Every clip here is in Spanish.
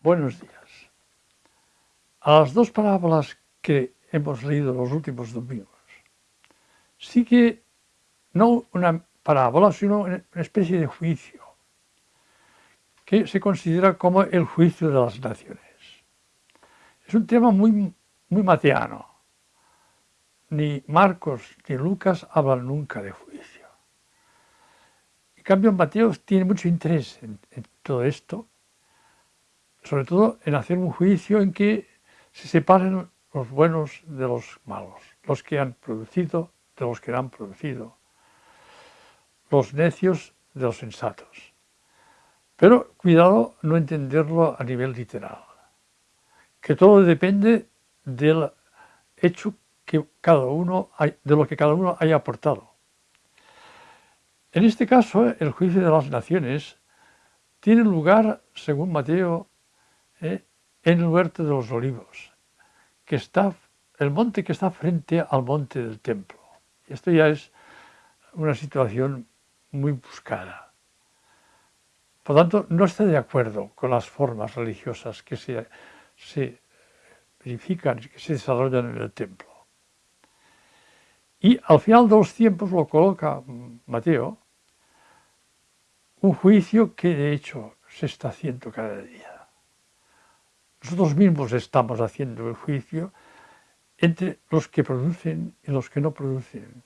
Buenos días. A las dos parábolas que hemos leído los últimos domingos, sigue no una parábola, sino una especie de juicio, que se considera como el juicio de las naciones. Es un tema muy, muy mateano. Ni Marcos ni Lucas hablan nunca de juicio. En cambio, Mateo tiene mucho interés en todo esto sobre todo en hacer un juicio en que se separen los buenos de los malos, los que han producido de los que han producido, los necios de los sensatos. Pero cuidado no entenderlo a nivel literal, que todo depende del hecho que cada uno, de lo que cada uno haya aportado. En este caso, el juicio de las naciones tiene lugar, según Mateo, ¿eh? en el huerto de los olivos, que está, el monte que está frente al monte del templo. Esto ya es una situación muy buscada. Por tanto, no está de acuerdo con las formas religiosas que se, se verifican, que se desarrollan en el templo. Y al final de los tiempos lo coloca Mateo, un juicio que de hecho se está haciendo cada día. Nosotros mismos estamos haciendo el juicio entre los que producen y los que no producen,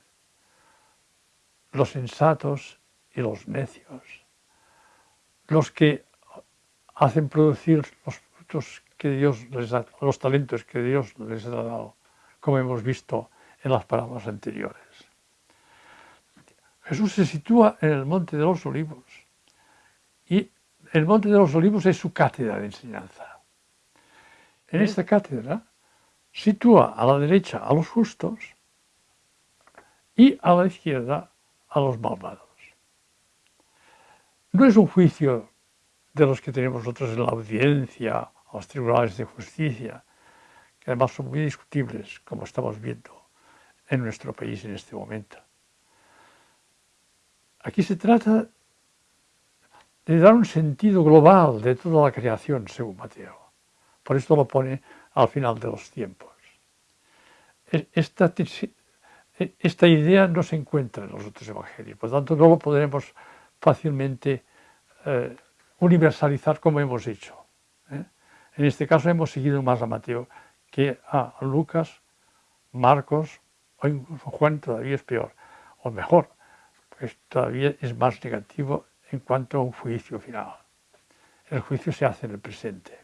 los sensatos y los necios, los que hacen producir los frutos que Dios les ha, los talentos que Dios les ha dado, como hemos visto en las palabras anteriores. Jesús se sitúa en el Monte de los Olivos y el Monte de los Olivos es su cátedra de enseñanza. En esta cátedra sitúa a la derecha a los justos y a la izquierda a los malvados. No es un juicio de los que tenemos nosotros en la audiencia, a los tribunales de justicia, que además son muy discutibles, como estamos viendo en nuestro país en este momento. Aquí se trata de dar un sentido global de toda la creación, según Mateo. Por esto lo pone al final de los tiempos. E, esta, e, esta idea no se encuentra en los otros evangelios, por lo tanto no lo podremos fácilmente eh, universalizar como hemos hecho. ¿eh? En este caso hemos seguido más a Mateo que a Lucas, Marcos o incluso Juan todavía es peor, o mejor, pues todavía es más negativo en cuanto a un juicio final. El juicio se hace en el presente.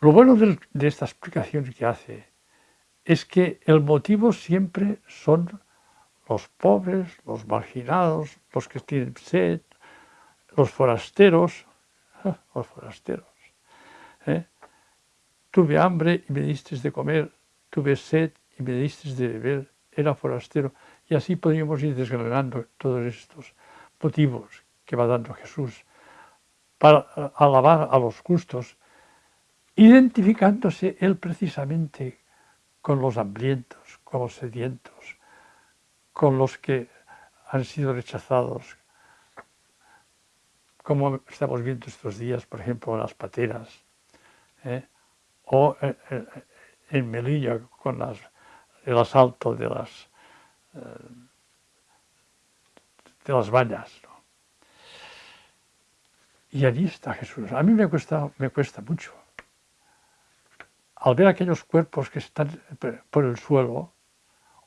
Lo bueno de esta explicación que hace es que el motivo siempre son los pobres, los marginados, los que tienen sed, los forasteros, los forasteros. ¿eh? Tuve hambre y me diste de comer, tuve sed y me diste de beber, era forastero. Y así podríamos ir desgranando todos estos motivos que va dando Jesús para alabar a los justos identificándose él precisamente con los hambrientos, con los sedientos, con los que han sido rechazados, como estamos viendo estos días, por ejemplo, las pateras, ¿eh? o eh, eh, en Melilla con el asalto de las, de las vallas. Y allí está Jesús. A mí me cuesta mucho al ver aquellos cuerpos que están por el suelo,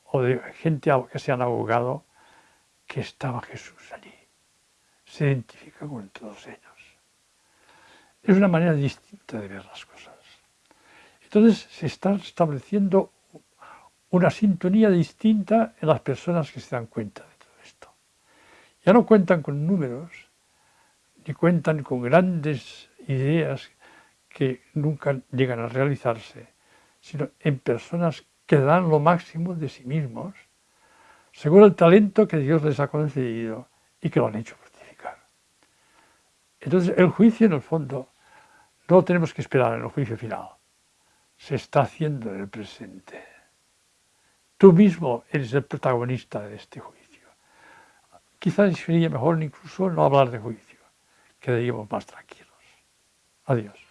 o de gente que se han ahogado, que estaba Jesús allí. Se identifica con todos ellos. Es una manera distinta de ver las cosas. Entonces se está estableciendo una sintonía distinta en las personas que se dan cuenta de todo esto. Ya no cuentan con números, ni cuentan con grandes ideas que nunca llegan a realizarse, sino en personas que dan lo máximo de sí mismos, según el talento que Dios les ha concedido y que lo han hecho fructificar. Entonces el juicio en el fondo no lo tenemos que esperar en el juicio final, se está haciendo en el presente. Tú mismo eres el protagonista de este juicio. Quizás sería mejor incluso no hablar de juicio, quedaríamos más tranquilos. Adiós.